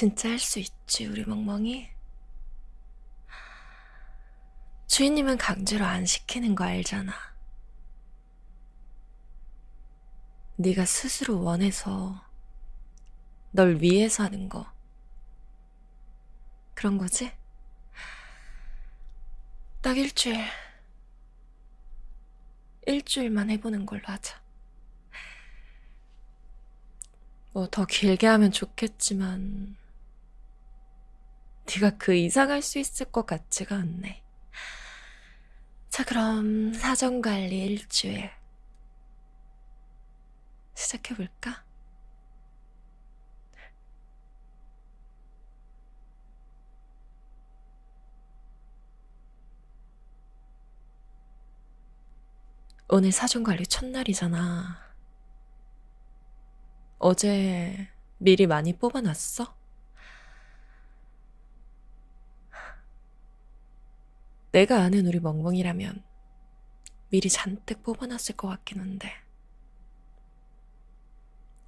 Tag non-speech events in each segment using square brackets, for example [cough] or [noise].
진짜 할 수 있지, 우리 멍멍이. 주인님은 강제로 안 시키는 거 알잖아. 네가 스스로 원해서 널 위해서 하는 거. 그런 거지? 딱 일주일. 일주일만 해보는 걸로 하자. 뭐 더 길게 하면 좋겠지만 네가 그 이상 할수 있을 것 같지가 않네. 자, 그럼 사정관리 일주일 시작해볼까? 오늘 사정관리 첫날이잖아. 어제 미리 많이 뽑아놨어? 내가 아는 우리 멍멍이라면 미리 잔뜩 뽑아놨을 것 같긴 한데.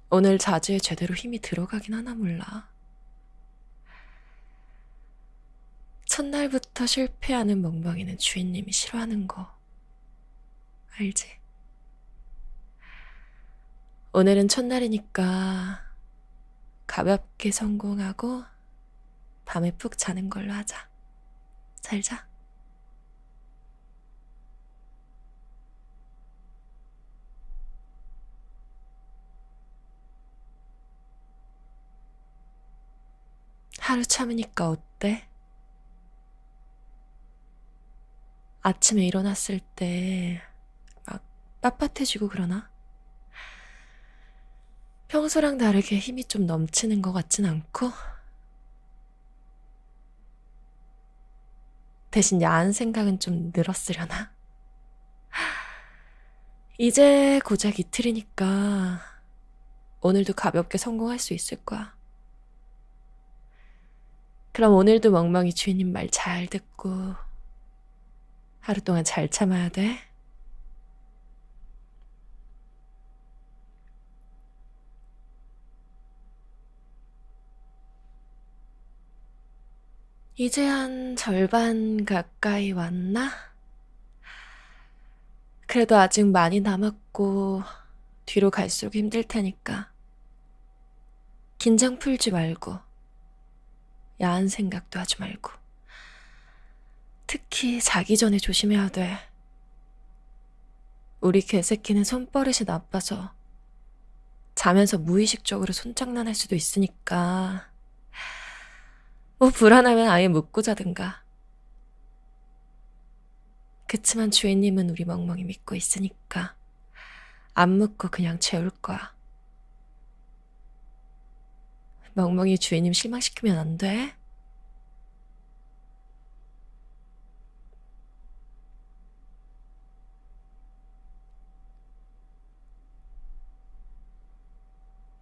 오늘 자주에 제대로 힘이 들어가긴 하나 몰라. 첫날부터 실패하는 멍멍이는 주인님이 싫어하는 거. 알지? 오늘은 첫날이니까 가볍게 성공하고 밤에 푹 자는 걸로 하자. 잘 자. 하루 참으니까 어때? 아침에 일어났을 때 막 빳빳해지고 그러나? 평소랑 다르게 힘이 좀 넘치는 것 같진 않고? 대신 야한 생각은 좀 늘었으려나? [laughs] 이제 고작 이틀이니까 오늘도 가볍게 성공할 수 있을 거야. 그럼 오늘도 멍멍이 주인님 말 잘 듣고 하루 동안 잘 참아야 돼. 이제 한 절반 가까이 왔나? 그래도 아직 많이 남았고 뒤로 갈수록 힘들 테니까 긴장 풀지 말고 야한 생각도 하지 말고 특히 자기 전에 조심해야 돼. 우리 개새끼는 손버릇이 나빠서 자면서 무의식적으로 손장난할 수도 있으니까 뭐 불안하면 아예 묻고 자든가. 그치만 주인님은 우리 멍멍이 믿고 있으니까 안 묻고 그냥 재울 거야. 멍멍이 주인님 실망시키면 안 돼.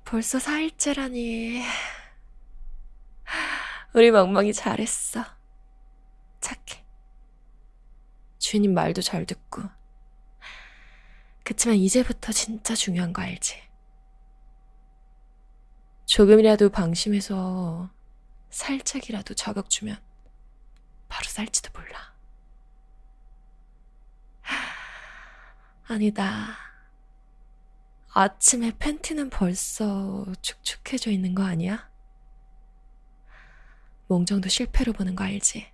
벌써 4일째라니. 우리 멍멍이 잘했어. 착해. 주인님 말도 잘 듣고. 그치만 이제부터 진짜 중요한 거 알지? 조금이라도 방심해서 살짝이라도 자극 주면 바로 살지도 몰라. 아니다. 아침에 팬티는 벌써 축축해져 있는 거 아니야? 몽정도 실패로 보는 거 알지?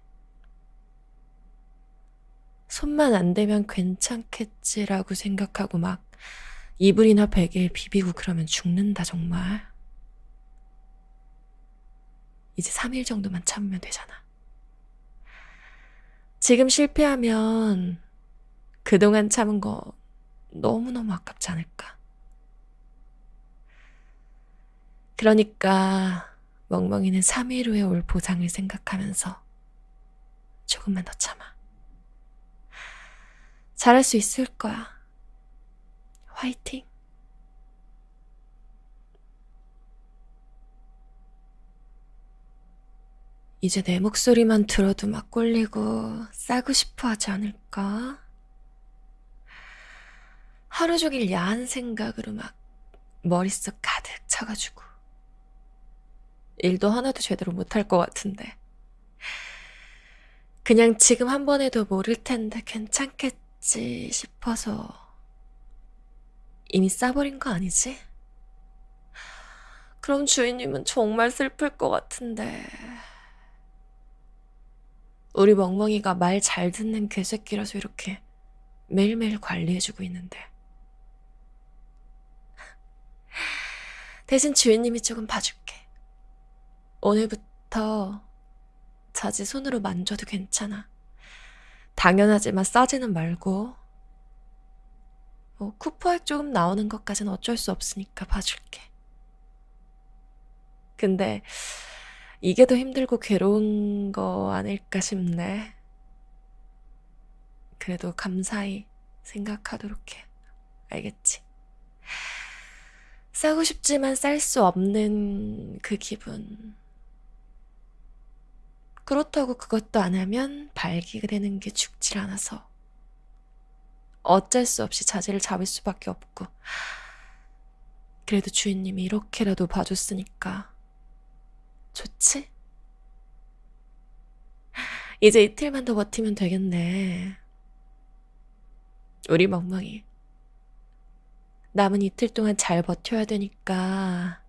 손만 안 대면 괜찮겠지라고 생각하고 막 이불이나 베개에 비비고 그러면 죽는다 정말. 이제 3일 정도만 참으면 되잖아. 지금 실패하면 그동안 참은 거 너무너무 아깝지 않을까. 그러니까 멍멍이는 3일 후에 올 보상을 생각하면서 조금만 더 참아. 잘할 수 있을 거야. 화이팅! 이제 내 목소리만 들어도 막 꼴리고 싸고 싶어 하지 않을까? 하루 종일 야한 생각으로 막 머릿속 가득 차가지고 일도 하나도 제대로 못할 것 같은데. 그냥 지금 한 번 해도 모를 텐데 괜찮겠지 싶어서 이미 싸버린 거 아니지? 그럼 주인님은 정말 슬플 것 같은데. 우리 멍멍이가 말 잘 듣는 개새끼라서 이렇게 매일매일 관리해주고 있는데. 대신 주인님이 조금 봐줄게. 오늘부터 자지 손으로 만져도 괜찮아. 당연하지만 싸지는 말고. 뭐 쿠퍼액 조금 나오는 것까지는 어쩔 수 없으니까 봐줄게. 근데 이게 더 힘들고 괴로운 거 아닐까 싶네. 그래도 감사히 생각하도록 해. 알겠지? 싸고 싶지만 쌀 수 없는 그 기분. 그렇다고 그것도 안 하면 발기가 되는 게 죽질 않아서 어쩔 수 없이 자제를 잡을 수밖에 없고 그래도 주인님이 이렇게라도 봐줬으니까 좋지? 이제 이틀만 더 버티면 되겠네. 우리 멍멍이. 남은 이틀 동안 잘 버텨야 되니까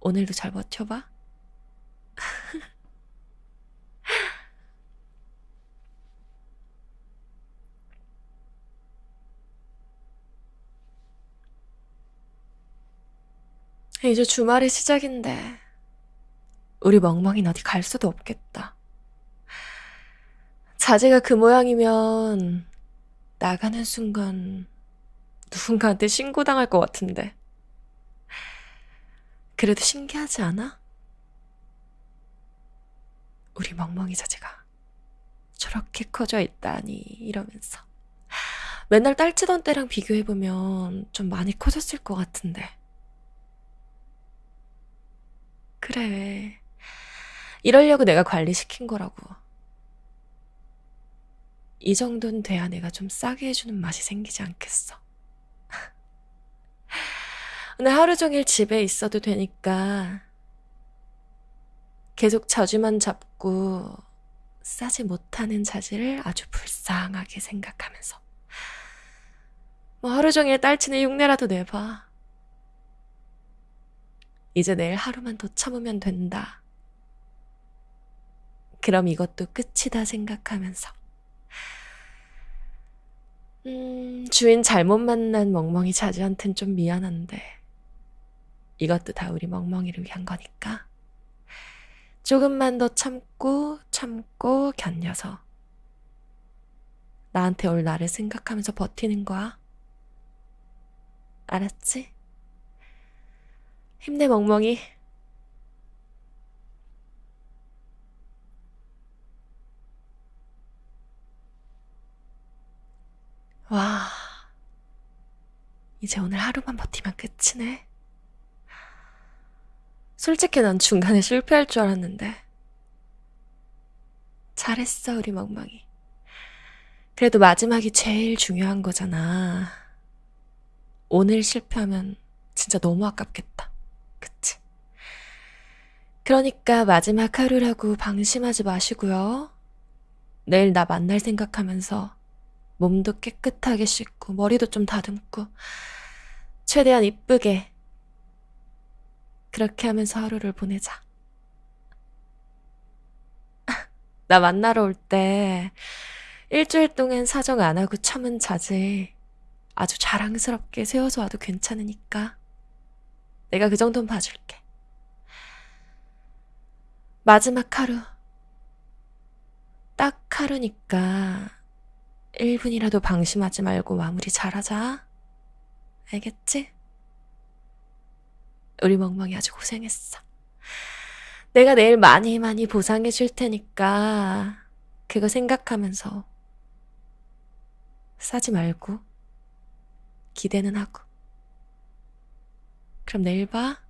오늘도 잘 버텨봐. [laughs] 이제 주말이 시작인데 우리 멍멍이는 어디 갈 수도 없겠다. 자제가 그 모양이면 나가는 순간 누군가한테 신고당할 것 같은데. 그래도 신기하지 않아? 우리 멍멍이 자제가 저렇게 커져 있다니 이러면서 맨날 딸치던 때랑 비교해보면 좀 많이 커졌을 것 같은데. 그래. 이러려고 내가 관리시킨 거라고. 이 정도는 돼야 내가 좀 싸게 해주는 맛이 생기지 않겠어. [laughs] 오늘 하루 종일 집에 있어도 되니까 계속 자주만 잡고 싸지 못하는 자질을 아주 불쌍하게 생각하면서 뭐 하루 종일 딸치는 흉내라도 내봐. 이제 내일 하루만 더 참으면 된다. 그럼 이것도 끝이다 생각하면서. 음, 주인 잘못 만난 멍멍이 자주한텐 좀 미안한데. 이것도 다 우리 멍멍이를 위한 거니까. 조금만 더 참고, 참고, 견뎌서. 나한테 올 나를 생각하면서 버티는 거야. 알았지? 힘내, 멍멍이. 와, 이제 오늘 하루만 버티면 끝이네. 솔직히 난 중간에 실패할 줄 알았는데. 잘했어, 우리 멍멍이. 그래도 마지막이 제일 중요한 거잖아. 오늘 실패하면 진짜 너무 아깝겠다. 그치? 그러니까 마지막 하루라고 방심하지 마시고요. 내일 나 만날 생각하면서 몸도 깨끗하게 씻고 머리도 좀 다듬고 최대한 이쁘게 그렇게 하면서 하루를 보내자. [laughs] 나 만나러 올 때 일주일 동안 사정 안 하고 참은 자제 아주 자랑스럽게 세워서 와도 괜찮으니까 내가 그 정도는 봐줄게. 마지막 하루. 딱 하루니까 1분이라도 방심하지 말고 마무리 잘하자. 알겠지? 우리 멍멍이 아주 고생했어. 내가 내일 많이 많이 보상해 줄 테니까 그거 생각하면서 싸지 말고 기대는 하고. 그럼 내일 봐.